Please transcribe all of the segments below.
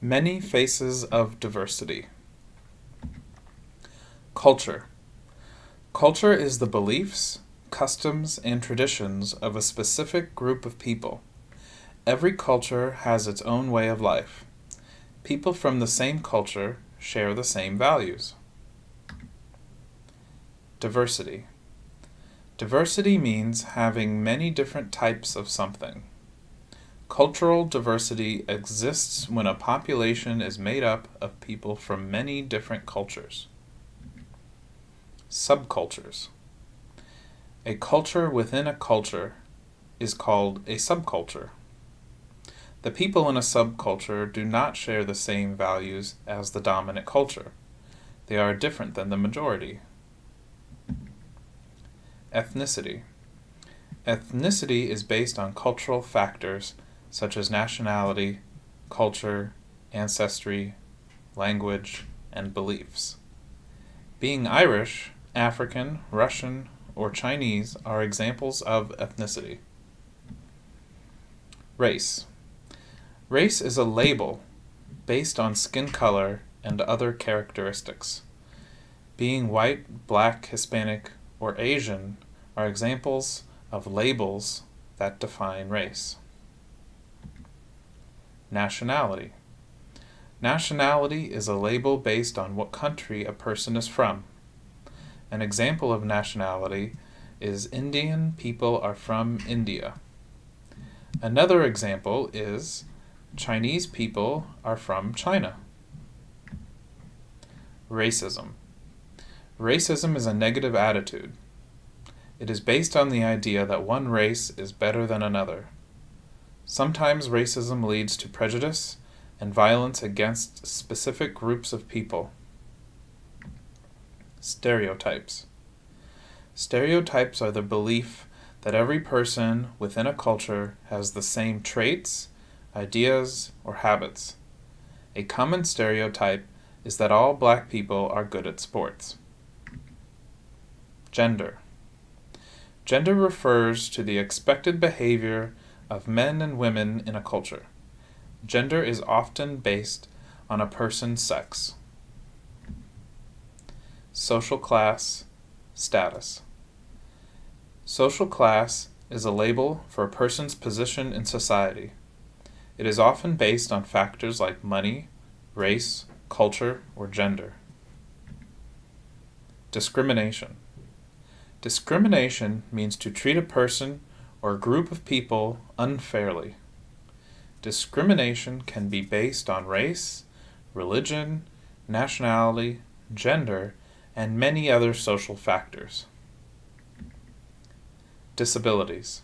Many faces of diversity. Culture. Culture is the beliefs, customs, and traditions of a specific group of people. Every culture has its own way of life. People from the same culture share the same values. Diversity. Diversity means having many different types of something. Cultural diversity exists when a population is made up of people from many different cultures. Subcultures. A culture within a culture is called a subculture. The people in a subculture do not share the same values as the dominant culture. They are different than the majority. Ethnicity. Ethnicity is based on cultural factors such as nationality, culture, ancestry, language, and beliefs. Being Irish, African, Russian, or Chinese are examples of ethnicity. Race. Race is a label based on skin color and other characteristics. Being white, black, Hispanic, or Asian are examples of labels that define race. Nationality. Nationality is a label based on what country a person is from. An example of nationality is Indian people are from India. Another example is Chinese people are from China. Racism. Racism is a negative attitude. It is based on the idea that one race is better than another. Sometimes racism leads to prejudice and violence against specific groups of people. Stereotypes. Stereotypes are the belief that every person within a culture has the same traits, ideas, or habits. A common stereotype is that all black people are good at sports. Gender. Gender refers to the expected behavior of men and women in a culture. Gender is often based on a person's sex. Social class, status. Social class is a label for a person's position in society. It is often based on factors like money, race, culture, or gender. Discrimination. Discrimination means to treat a person or group of people unfairly. Discrimination can be based on race, religion, nationality, gender, and many other social factors. Disabilities.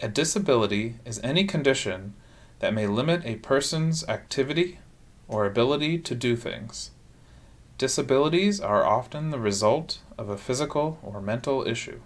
A disability is any condition that may limit a person's activity or ability to do things. Disabilities are often the result of a physical or mental issue.